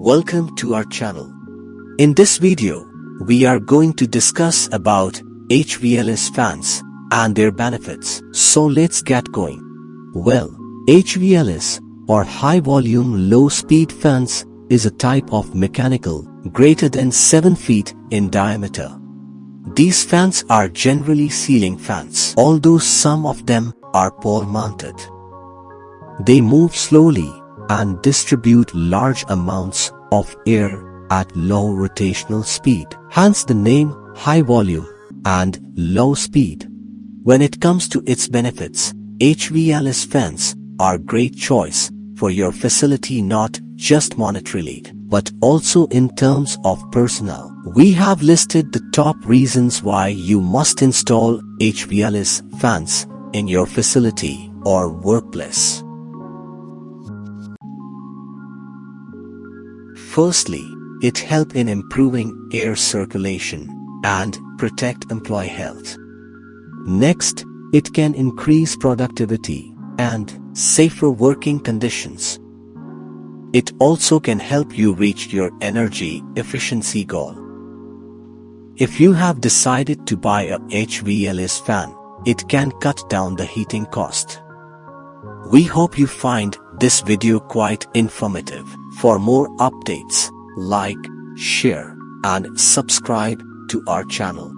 Welcome to our channel. In this video, we are going to discuss about HVLS fans and their benefits. So let's get going. Well, HVLS or high volume low speed fans is a type of mechanical greater than 7 feet in diameter. These fans are generally ceiling fans, although some of them are pole mounted. They move slowly and distribute large amounts of air at low rotational speed, hence the name high volume and low speed. When it comes to its benefits, HVLS fans are great choice for your facility not just monetarily, but also in terms of personnel. We have listed the top reasons why you must install HVLS fans in your facility or workplace. Firstly, it help in improving air circulation and protect employee health. Next, it can increase productivity and safer working conditions. It also can help you reach your energy efficiency goal. If you have decided to buy a HVLS fan, it can cut down the heating cost. We hope you find this video quite informative. For more updates, like, share and subscribe to our channel.